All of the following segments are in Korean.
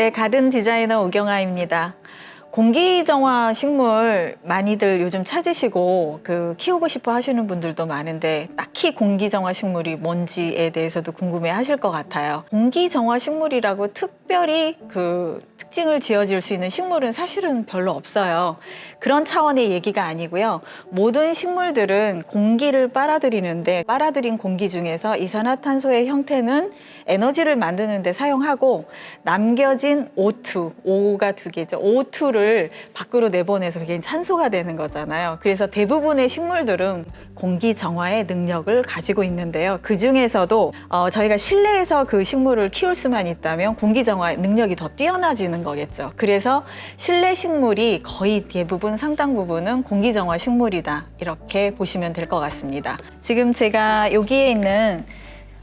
네, 가든 디자이너 오경아입니다. 공기정화 식물 많이들 요즘 찾으시고 그 키우고 싶어 하시는 분들도 많은데 딱히 공기정화 식물이 뭔지에 대해서도 궁금해 하실 것 같아요. 공기정화 식물이라고 특별히 그 특징을 지어줄 수 있는 식물은 사실은 별로 없어요. 그런 차원의 얘기가 아니고요. 모든 식물들은 공기를 빨아들이는데 빨아들인 공기 중에서 이산화탄소의 형태는 에너지를 만드는 데 사용하고 남겨진 O2, O가 두 개죠. O2를 밖으로 내보내서 그게 산소가 되는 거잖아요. 그래서 대부분의 식물들은 공기 정화의 능력을 가지고 있는데요. 그 중에서도 어, 저희가 실내에서 그 식물을 키울 수만 있다면 공기 정화 능력이 더 뛰어나지는 거겠죠. 그래서 실내 식물이 거의 대부분 상당 부분은 공기 정화 식물이다. 이렇게 보시면 될 것 같습니다. 지금 제가 여기에 있는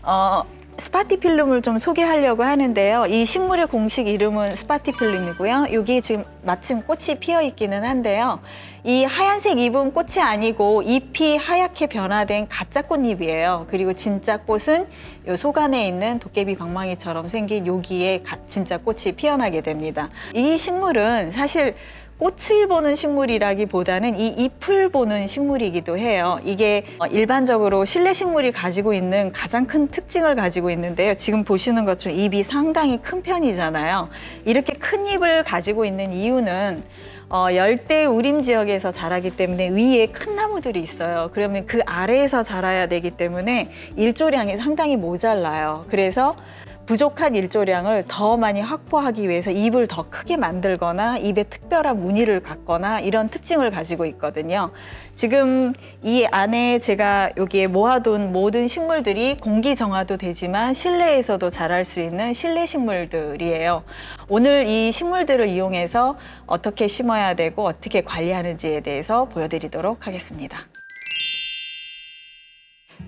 어, 스파티필름을 좀 소개하려고 하는데요. 이 식물의 공식 이름은 스파티필름이고요. 여기 지금 마침 꽃이 피어 있기는 한데요. 이 하얀색 잎은 꽃이 아니고 잎이 하얗게 변화된 가짜 꽃잎이에요. 그리고 진짜 꽃은 요 속 안에 있는 도깨비 방망이처럼 생긴 여기에 가- 진짜 꽃이 피어나게 됩니다. 이 식물은 사실 꽃을 보는 식물이라기보다는 이 잎을 보는 식물이기도 해요. 이게 어, 일반적으로 실내 식물이 가지고 있는 가장 큰 특징을 가지고 있는데요. 지금 보시는 것처럼 잎이 상당히 큰 편이잖아요. 이렇게 큰 잎을 가지고 있는 이유는 어, 열대 우림 지역에서 자라기 때문에 위에 큰 나무들이 있어요. 그러면 그 아래에서 자라야 되기 때문에 일조량이 상당히 모자라요. 그래서 부족한 일조량을 더 많이 확보하기 위해서 잎을 더 크게 만들거나 잎에 특별한 무늬를 갖거나 이런 특징을 가지고 있거든요. 지금 이 안에 제가 여기에 모아둔 모든 식물들이 공기 정화도 되지만 실내에서도 자랄 수 있는 실내 식물들이에요. 오늘 이 식물들을 이용해서 어떻게 심어야 되고 어떻게 관리하는지에 대해서 보여드리도록 하겠습니다.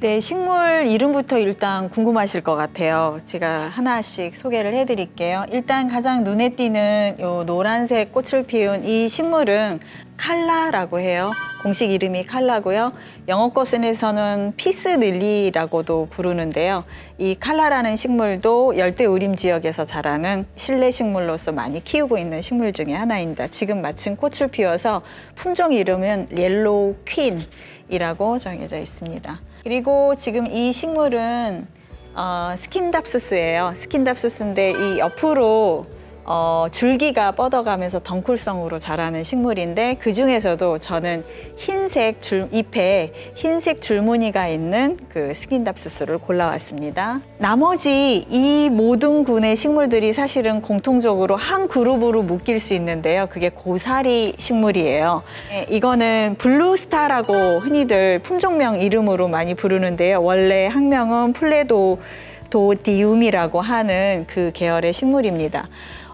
네, 식물 이름부터 일단 궁금하실 것 같아요. 제가 하나씩 소개를 해드릴게요. 일단 가장 눈에 띄는 요 노란색 꽃을 피운 이 식물은 칼라라고 해요. 공식 이름이 칼라고요. 영어권에서는 peace lily라고도 부르는데요. 이 칼라라는 식물도 열대 우림 지역에서 자라는 실내 식물로서 많이 키우고 있는 식물 중에 하나입니다. 지금 마침 꽃을 피워서 품종 이름은 옐로우 퀸이라고 정해져 있습니다. 그리고 지금 이 식물은 어, 스킨답수스예요. 스킨답수스인데 이 옆으로 어, 줄기가 뻗어가면서 덩쿨성으로 자라는 식물인데 그 중에서도 저는 흰색 줄 잎에 흰색 줄무늬가 있는 그 스킨답수스를 골라왔습니다. 나머지 이 모든 군의 식물들이 사실은 공통적으로 한 그룹으로 묶일 수 있는데요. 그게 고사리 식물이에요. 네, 이거는 블루스타라고 흔히들 품종명 이름으로 많이 부르는데요. 원래 학명은 플레보디움이라고 하는 그 계열의 식물입니다.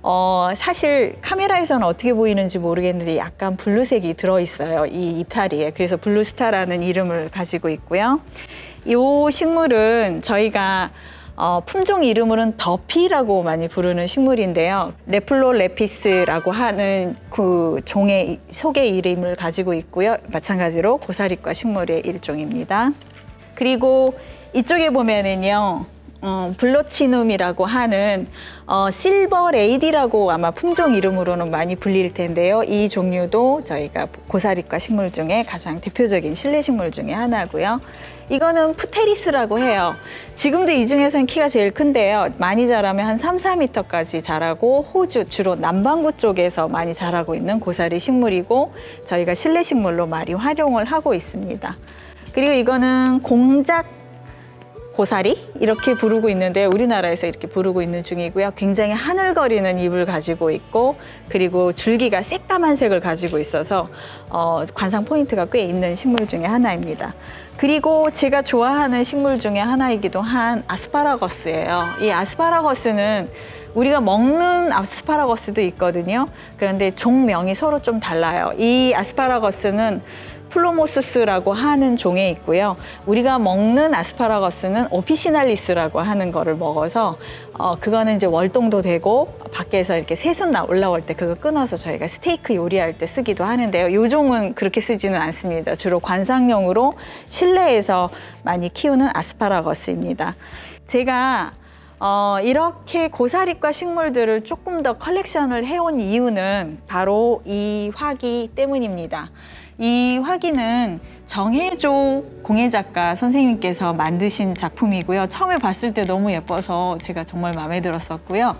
어, 사실 카메라에서는 어떻게 보이는지 모르겠는데 약간 블루색이 들어있어요. 이 이파리에. 그래서 블루스타라는 이름을 가지고 있고요. 이 식물은 저희가 어, 품종 이름으로는 더피라고 많이 부르는 식물인데요. 네프롤레피스라고 하는 그 종의 속의 이름을 가지고 있고요. 마찬가지로 고사리과 식물의 일종입니다. 그리고 이쪽에 보면은요. 어, 블러치눔이라고 하는 어, 실버 레이디라고 아마 품종 이름으로는 많이 불릴 텐데요. 이 종류도 저희가 고사리과 식물 중에 가장 대표적인 실내 식물 중에 하나고요. 이거는 푸테리스라고 해요. 지금도 이 중에서는 키가 제일 큰데요. 많이 자라면 한 3, 4m까지 자라고 호주 주로 남반구 쪽에서 많이 자라고 있는 고사리 식물이고 저희가 실내 식물로 많이 활용을 하고 있습니다. 그리고 이거는 공작 고사리 이렇게 부르고 있는데 우리나라에서 이렇게 부르고 있는 중이고요. 굉장히 하늘거리는 잎을 가지고 있고 그리고 줄기가 새까만 색을 가지고 있어서 어, 관상 포인트가 꽤 있는 식물 중에 하나입니다. 그리고 제가 좋아하는 식물 중에 하나이기도 한 아스파라거스예요. 이 아스파라거스는 우리가 먹는 아스파라거스도 있거든요. 그런데 종명이 서로 좀 달라요. 이 아스파라거스는 플루모수스라고 하는 종에 있고요. 우리가 먹는 아스파라거스는 오피시날리스라고 하는 거를 먹어서 어, 그거는 이제 월동도 되고 밖에서 이렇게 새순 나 올라올 때 그거 끊어서 저희가 스테이크 요리할 때 쓰기도 하는데요. 요 종은 그렇게 쓰지는 않습니다. 주로 관상용으로 실내에서 많이 키우는 아스파라거스입니다. 제가 어, 이렇게 고사리과 식물들을 조금 더 컬렉션을 해온 이유는 바로 이 화기 때문입니다. 이 화기는 정혜조 공예작가 선생님께서 만드신 작품이고요. 처음에 봤을 때 너무 예뻐서 제가 정말 마음에 들었었고요.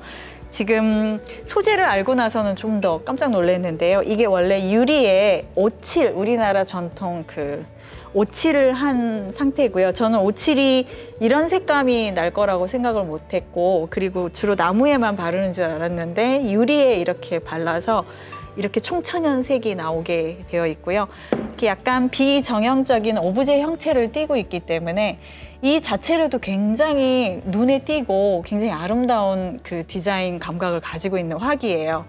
지금 소재를 알고 나서는 좀 더 깜짝 놀랐는데요. 이게 원래 유리에 오칠, 우리나라 전통 그 오칠을 한 상태고요. 저는 오칠이 이런 색감이 날 거라고 생각을 못했고, 그리고 주로 나무에만 바르는 줄 알았는데 유리에 이렇게 발라서 이렇게 총천연색이 나오게 되어 있고요. 이렇게 약간 비정형적인 오브제 형태를 띠고 있기 때문에 이 자체로도 굉장히 눈에 띄고 굉장히 아름다운 그 디자인 감각을 가지고 있는 화기예요.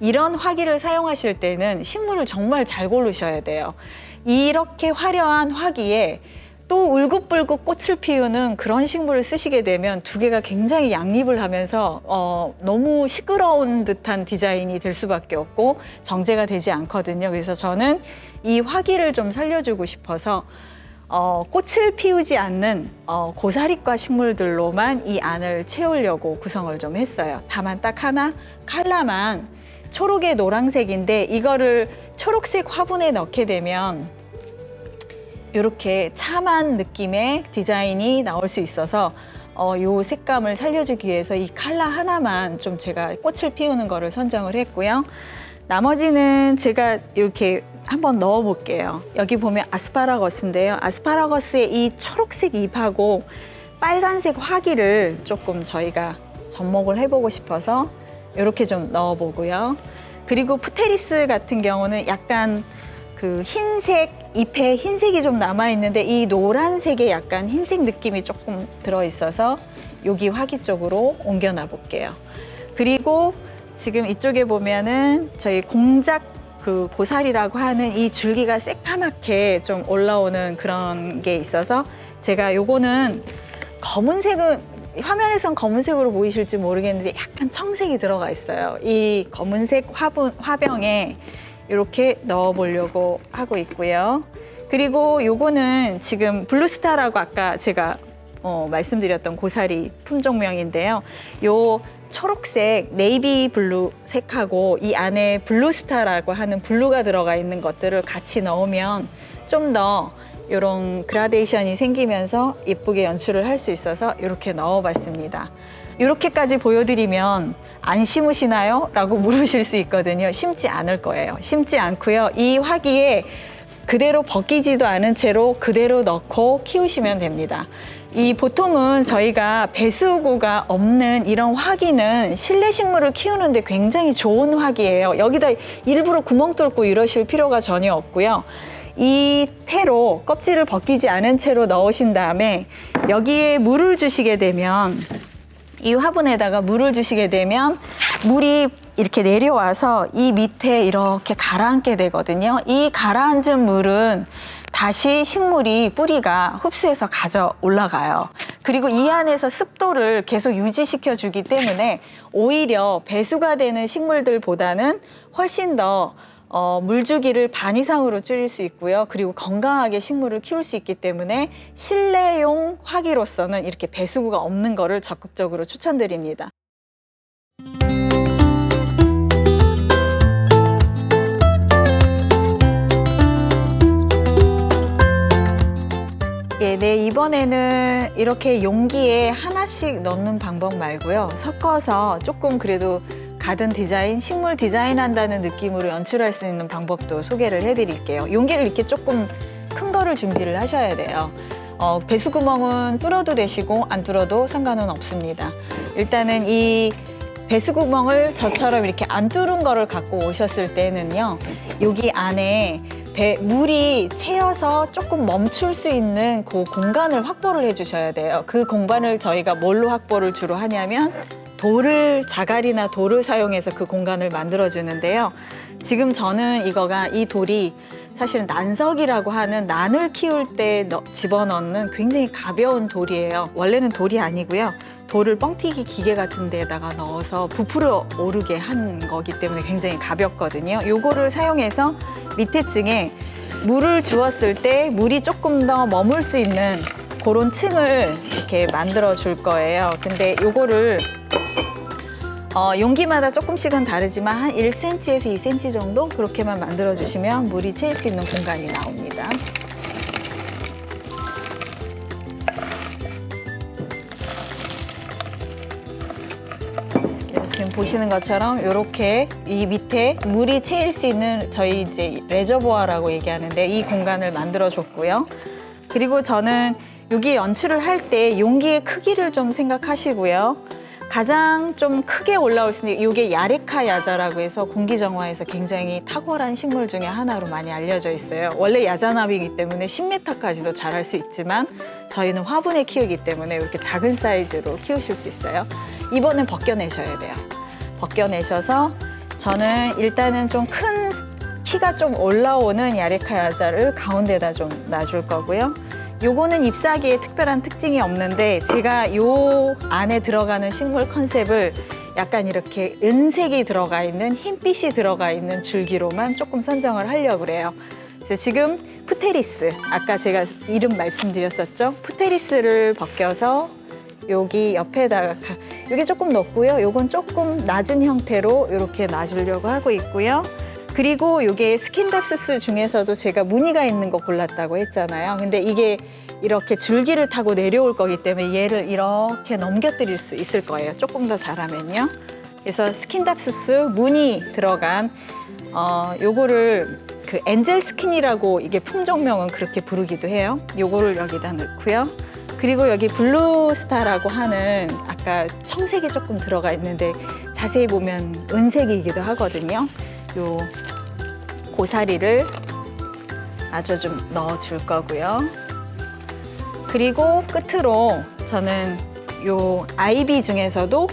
이런 화기를 사용하실 때는 식물을 정말 잘 고르셔야 돼요. 이렇게 화려한 화기에 또 울긋불긋 꽃을 피우는 그런 식물을 쓰시게 되면 두 개가 굉장히 양립을 하면서 어, 너무 시끄러운 듯한 디자인이 될 수밖에 없고 정제가 되지 않거든요. 그래서 저는 이 화기를 좀 살려주고 싶어서 어, 꽃을 피우지 않는 어, 고사리과 식물들로만 이 안을 채우려고 구성을 좀 했어요. 다만 딱 하나 칼라만 초록의 노란색인데 이거를 초록색 화분에 넣게 되면 이렇게 참한 느낌의 디자인이 나올 수 있어서 어, 요 색감을 살려주기 위해서 이 칼라 하나만 좀 제가 꽃을 피우는 거를 선정을 했고요. 나머지는 제가 이렇게 한번 넣어 볼게요. 여기 보면 아스파라거스인데요. 아스파라거스의 이 초록색 잎하고 빨간색 화기를 조금 저희가 접목을 해보고 싶어서 이렇게 좀 넣어 보고요. 그리고 푸테리스 같은 경우는 약간 그 흰색 잎에 흰색이 좀 남아 있는데 이 노란색에 약간 흰색 느낌이 조금 들어 있어서 여기 화기 쪽으로 옮겨 놔 볼게요. 그리고 지금 이쪽에 보면은 저희 공작 그 고사리라고 하는 이 줄기가 새까맣게 좀 올라오는 그런 게 있어서 제가 요거는 검은색은 화면에선 검은색으로 보이실지 모르겠는데 약간 청색이 들어가 있어요. 이 검은색 화분 화병에 이렇게 넣어 보려고 하고 있고요. 그리고 요거는 지금 블루스타라고 아까 제가 어, 말씀드렸던 고사리 품종명인데요. 요 초록색 네이비 블루 색하고 이 안에 블루스타라고 하는 블루가 들어가 있는 것들을 같이 넣으면 좀더 이런 그라데이션이 생기면서 예쁘게 연출을 할 수 있어서 이렇게 넣어봤습니다. 이렇게까지 보여드리면 안 심으시나요? 라고 물으실 수 있거든요. 심지 않을 거예요. 심지 않고요. 이 화기에 그대로 벗기지도 않은 채로 그대로 넣고 키우시면 됩니다. 이 보통은 저희가 배수구가 없는 이런 화기는 실내 식물을 키우는데 굉장히 좋은 화기예요. 여기다 일부러 구멍 뚫고 이러실 필요가 전혀 없고요. 이 태로 껍질을 벗기지 않은 채로 넣으신 다음에 여기에 물을 주시게 되면 이 화분에다가 물을 주시게 되면 물이 이렇게 내려와서 이 밑에 이렇게 가라앉게 되거든요. 이 가라앉은 물은 다시 식물이 뿌리가 흡수해서 가져 올라가요. 그리고 이 안에서 습도를 계속 유지시켜 주기 때문에 오히려 배수가 되는 식물들보다는 훨씬 더 어, 물주기를 반 이상으로 줄일 수 있고요. 그리고 건강하게 식물을 키울 수 있기 때문에 실내용 화기로서는 이렇게 배수구가 없는 거를 적극적으로 추천드립니다. 예, 네, 이번에는 이렇게 용기에 하나씩 넣는 방법 말고요. 섞어서 조금 그래도 가든 디자인, 식물 디자인 한다는 느낌으로 연출할 수 있는 방법도 소개를 해드릴게요. 용기를 이렇게 조금 큰 거를 준비를 하셔야 돼요. 어, 배수구멍은 뚫어도 되시고 안 뚫어도 상관은 없습니다. 일단은 이 배수구멍을 저처럼 이렇게 안 뚫은 거를 갖고 오셨을 때는요. 여기 안에 배, 물이 채여서 조금 멈출 수 있는 그 공간을 확보를 해주셔야 돼요. 그 공간을 저희가 뭘로 확보를 주로 하냐면 돌을 자갈이나 돌을 사용해서 그 공간을 만들어 주는데요. 지금 저는 이거가 이 돌이 사실은 난석이라고 하는 난을 키울 때 넣- 집어넣는 굉장히 가벼운 돌이에요. 원래는 돌이 아니고요. 돌을 뻥튀기 기계 같은 데다가 넣어서 부풀어 오르게 한 거기 때문에 굉장히 가볍거든요. 요거를 사용해서 밑에 층에 물을 주었을 때 물이 조금 더 머물 수 있는 그런 층을 이렇게 만들어 줄 거예요. 근데 요거를 어, 용기마다 조금씩은 다르지만 한 1cm에서 2cm 정도 그렇게만 만들어 주시면 물이 채일 수 있는 공간이 나옵니다. 그래서 지금 보시는 것처럼 이렇게 이 밑에 물이 채일 수 있는 저희 이제 레저보아라고 얘기하는데 이 공간을 만들어 줬고요. 그리고 저는 여기 연출을 할 때 용기의 크기를 좀 생각하시고요. 가장 좀 크게 올라올 수 있는 이게 야레카 야자라고 해서 공기정화에서 굉장히 탁월한 식물 중에 하나로 많이 알려져 있어요. 원래 야자나비이기 때문에 10m까지도 자랄 수 있지만 저희는 화분에 키우기 때문에 이렇게 작은 사이즈로 키우실 수 있어요. 이번엔 벗겨내셔야 돼요. 벗겨내셔서 저는 일단은 좀 큰 키가 좀 올라오는 야레카 야자를 가운데다 좀 놔줄 거고요. 요거는 잎사귀에 특별한 특징이 없는데 제가 요 안에 들어가는 식물 컨셉을 약간 이렇게 은색이 들어가 있는 흰빛이 들어가 있는 줄기로만 조금 선정을 하려고 그래요. 그래서 지금 푸테리스 아까 제가 이름 말씀드렸었죠. 푸테리스를 벗겨서 여기 옆에다가 가- 여기 조금 높고요. 요건 조금 낮은 형태로 이렇게 놔주려고 하고 있고요. 그리고 이게 스킨답서스 중에서도 제가 무늬가 있는 거 골랐다고 했잖아요. 근데 이게 이렇게 줄기를 타고 내려올 거기 때문에 얘를 이렇게 넘겨드릴 수 있을 거예요. 조금 더 잘하면요. 그래서 스킨답서스 무늬 들어간 어 요거를 그 엔젤 스킨이라고 이게 품종명은 그렇게 부르기도 해요. 요거를 여기다 넣고요. 그리고 여기 블루스타라고 하는 아까 청색이 조금 들어가 있는데 자세히 보면 은색이기도 하거든요. 요 고사리를 아주 좀 넣어줄 거고요. 그리고 끝으로 저는 요 아이비 중에서도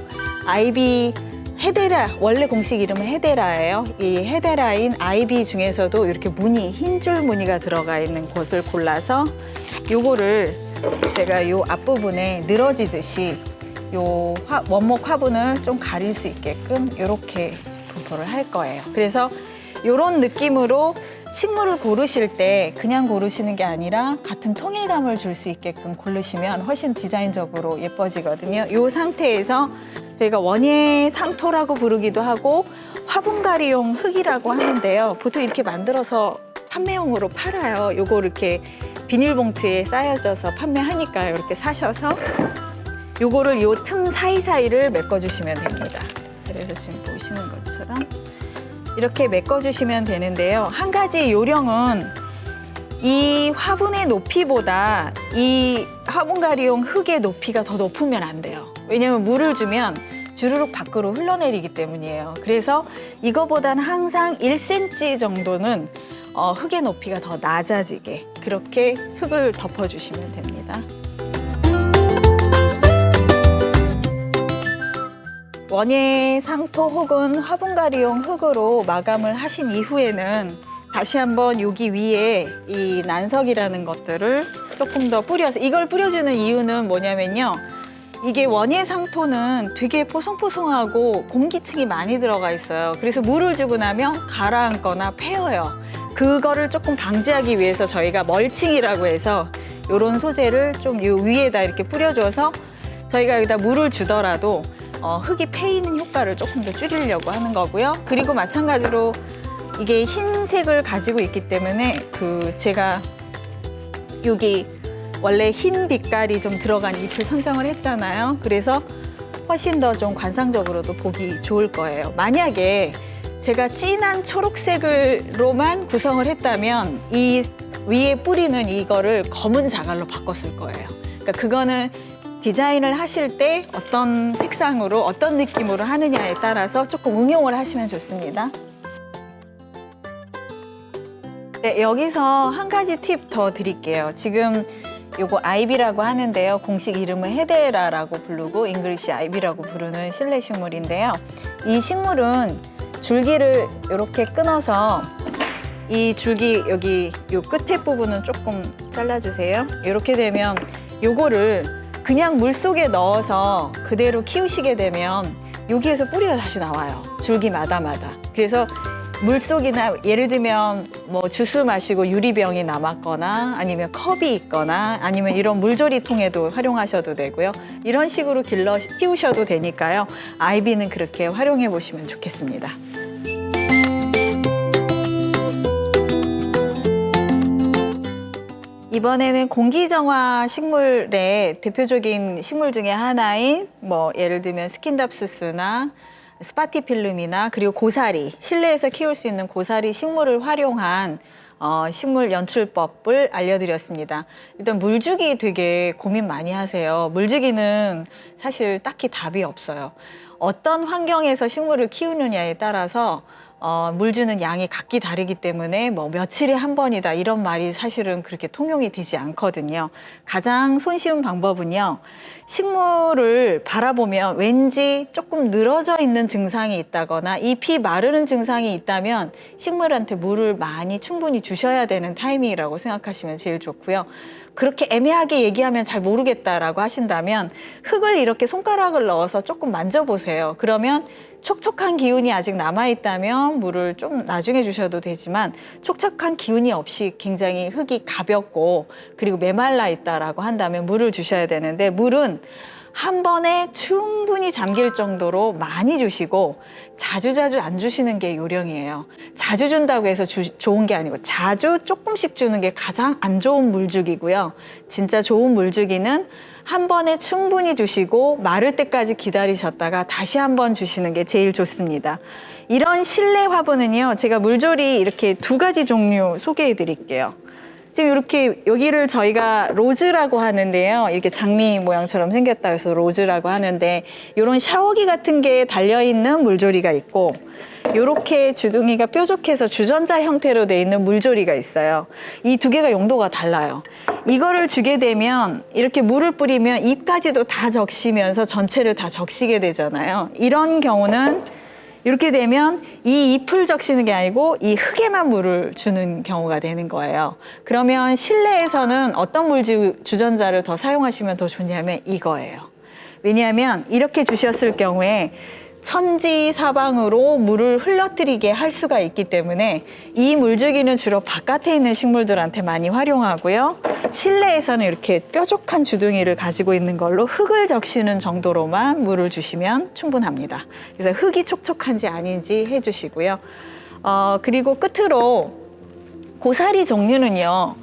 아이비 헤데라 원래 공식 이름은 헤데라예요. 이 헤데라인 아이비 중에서도 이렇게 무늬 흰 줄 무늬가 들어가 있는 곳을 골라서 요거를 제가 요 앞부분에 늘어지듯이 요 화- 원목 화분을 좀 가릴 수 있게끔 이렇게 분포를 할 거예요. 그래서 이런 느낌으로 식물을 고르실 때 그냥 고르시는 게 아니라 같은 통일감을 줄 수 있게끔 고르시면 훨씬 디자인적으로 예뻐지거든요. 이 상태에서 저희가 원예 상토라고 부르기도 하고 화분가리용 흙이라고 하는데요. 보통 이렇게 만들어서 판매용으로 팔아요. 요거 이렇게 비닐봉투에 쌓여져서 판매하니까요. 이렇게 사셔서 요거를 요 틈 사이사이를 메꿔주시면 됩니다. 그래서 지금 보시는 것처럼 이렇게 메꿔주시면 되는데요. 한 가지 요령은 이 화분의 높이보다 이 화분가리용 흙의 높이가 더 높으면 안 돼요. 왜냐면 물을 주면 주르륵 밖으로 흘러내리기 때문이에요. 그래서 이거보다는 항상 1cm 정도는 어, 흙의 높이가 더 낮아지게 그렇게 흙을 덮어주시면 됩니다. 원예 상토 혹은 화분가리용 흙으로 마감을 하신 이후에는 다시 한번 여기 위에 이 난석이라는 것들을 조금 더 뿌려서 이걸 뿌려주는 이유는 뭐냐면요. 이게 원예 상토는 되게 포송포송하고 공기층이 많이 들어가 있어요. 그래서 물을 주고 나면 가라앉거나 패여요. 그거를 조금 방지하기 위해서 저희가 멀칭이라고 해서 이런 소재를 좀이 위에다 이렇게 뿌려줘서 저희가 여기다 물을 주더라도 어, 흙이 패이는 효과를 조금 더 줄이려고 하는 거고요. 그리고 마찬가지로 이게 흰색을 가지고 있기 때문에 그 제가 여기 원래 흰 빛깔이 좀 들어간 잎을 선정을 했잖아요. 그래서 훨씬 더 좀 관상적으로도 보기 좋을 거예요. 만약에 제가 진한 초록색으로만 구성을 했다면 이 위에 뿌리는 이거를 검은 자갈로 바꿨을 거예요. 그러니까 그거는 디자인을 하실 때 어떤 색상으로 어떤 느낌으로 하느냐에 따라서 조금 응용을 하시면 좋습니다. 네, 여기서 한 가지 팁 더 드릴게요. 지금 요거 아이비라고 하는데요. 공식 이름은 헤데라라고 부르고 잉글리시 아이비라고 부르는 실내 식물인데요. 이 식물은 줄기를 이렇게 끊어서 이 줄기 여기 요 끝에 부분은 조금 잘라주세요. 이렇게 되면 요거를 그냥 물 속에 넣어서 그대로 키우시게 되면 여기에서 뿌리가 다시 나와요. 줄기마다마다. 그래서 물속이나 예를 들면 뭐 주스 마시고 유리병이 남았거나 아니면 컵이 있거나 아니면 이런 물조리통에도 활용하셔도 되고요. 이런 식으로 길러 키우셔도 되니까요. 아이비는 그렇게 활용해 보시면 좋겠습니다. 이번에는 공기정화 식물의 대표적인 식물 중에 하나인 뭐 예를 들면 스킨답서스나 스파티필름이나 그리고 고사리 실내에서 키울 수 있는 고사리 식물을 활용한 어, 식물 연출법을 알려드렸습니다. 일단 물주기 되게 고민 많이 하세요. 물주기는 사실 딱히 답이 없어요. 어떤 환경에서 식물을 키우느냐에 따라서 어, 물 주는 양이 각기 다르기 때문에 뭐 며칠에 한 번이다 이런 말이 사실은 그렇게 통용이 되지 않거든요. 가장 손쉬운 방법은요. 식물을 바라보면 왠지 조금 늘어져 있는 증상이 있다거나 잎이 마르는 증상이 있다면 식물한테 물을 많이 충분히 주셔야 되는 타이밍이라고 생각하시면 제일 좋고요. 그렇게 애매하게 얘기하면 잘 모르겠다라고 하신다면 흙을 이렇게 손가락을 넣어서 조금 만져보세요. 그러면 촉촉한 기운이 아직 남아있다면 물을 좀 나중에 주셔도 되지만 촉촉한 기운이 없이 굉장히 흙이 가볍고 그리고 메말라 있다라고 한다면 물을 주셔야 되는데 물은 한 번에 충분히 잠길 정도로 많이 주시고 자주자주 안 주시는 게 요령이에요. 자주 준다고 해서 주- 좋은 게 아니고 자주 조금씩 주는 게 가장 안 좋은 물주기고요. 진짜 좋은 물주기는 한 번에 충분히 주시고 마를 때까지 기다리셨다가 다시 한 번 주시는 게 제일 좋습니다. 이런 실내 화분은요. 제가 물조리 이렇게 두 가지 종류 소개해 드릴게요. 지금 이렇게 여기를 저희가 로즈라고 하는데요. 이렇게 장미 모양처럼 생겼다 해서 로즈라고 하는데 이런 샤워기 같은 게 달려 있는 물조리가 있고 이렇게 주둥이가 뾰족해서 주전자 형태로 돼 있는 물조리가 있어요. 이 두 개가 용도가 달라요. 이거를 주게 되면 이렇게 물을 뿌리면 잎까지도 다 적시면서 전체를 다 적시게 되잖아요. 이런 경우는 이렇게 되면 이 잎을 적시는 게 아니고 이 흙에만 물을 주는 경우가 되는 거예요. 그러면 실내에서는 어떤 물 주- 주전자를 더 사용하시면 더 좋냐면 이거예요. 왜냐하면 이렇게 주셨을 경우에 천지 사방으로 물을 흘러뜨리게 할 수가 있기 때문에 이 물주기는 주로 바깥에 있는 식물들한테 많이 활용하고요. 실내에서는 이렇게 뾰족한 주둥이를 가지고 있는 걸로 흙을 적시는 정도로만 물을 주시면 충분합니다. 그래서 흙이 촉촉한지 아닌지 해주시고요. 어, 그리고 끝으로 고사리 종류는요.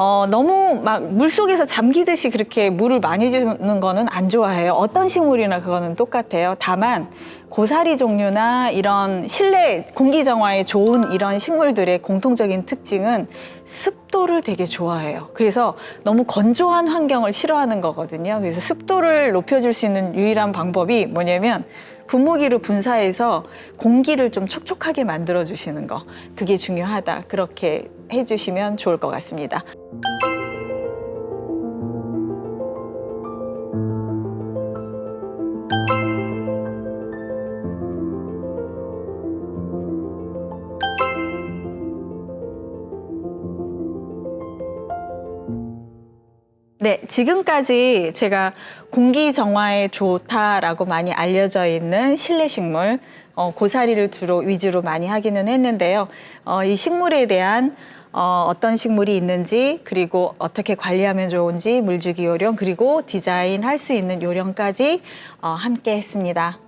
어, 너무 막 물속에서 잠기듯이 그렇게 물을 많이 주는 거는 안 좋아해요. 어떤 식물이나 그거는 똑같아요. 다만 고사리 종류나 이런 실내 공기 정화에 좋은 이런 식물들의 공통적인 특징은 습도를 되게 좋아해요. 그래서 너무 건조한 환경을 싫어하는 거거든요. 그래서 습도를 높여줄 수 있는 유일한 방법이 뭐냐면 분무기를 분사해서 공기를 좀 촉촉하게 만들어 주시는 거 그게 중요하다 그렇게 해주시면 좋을 것 같습니다. 네, 지금까지 제가 공기 정화에 좋다라고 많이 알려져 있는 실내 식물 어, 고사리를 주로 위주로 많이 하기는 했는데요. 어, 이 식물에 대한 어, 어떤 식물이 있는지 그리고 어떻게 관리하면 좋은지 물주기 요령 그리고 디자인 할 수 있는 요령까지 어, 함께 했습니다.